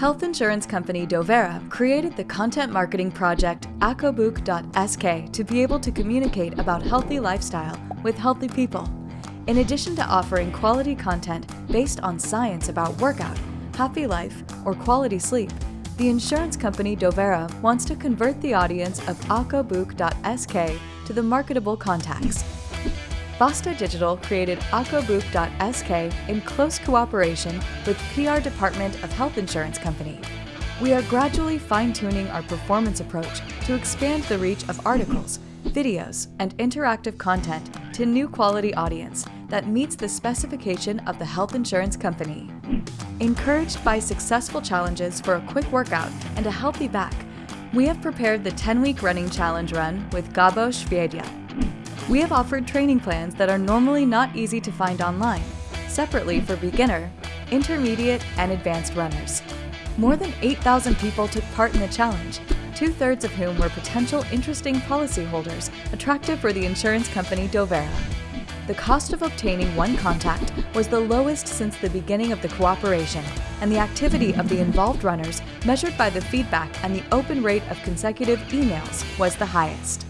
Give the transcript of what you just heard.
Health insurance company Dovera created the content marketing project Acobook.sk to be able to communicate about healthy lifestyle with healthy people. In addition to offering quality content based on science about workout, happy life, or quality sleep, the insurance company Dovera wants to convert the audience of Acobook.sk to the marketable contacts. Basta Digital created Acobook.sk in close cooperation with PR Department of Health Insurance Company. We are gradually fine-tuning our performance approach to expand the reach of articles, videos, and interactive content to new quality audience that meets the specification of the health insurance company. Encouraged by successful challenges for a quick workout and a healthy back, we have prepared the 10-week running challenge run with Gabo Shvedia. We have offered training plans that are normally not easy to find online, separately for beginner, intermediate, and advanced runners. More than 8,000 people took part in the challenge, two-thirds of whom were potential interesting policyholders attractive for the insurance company Dovera. The cost of obtaining one contact was the lowest since the beginning of the cooperation, and the activity of the involved runners, measured by the feedback and the open rate of consecutive emails, was the highest.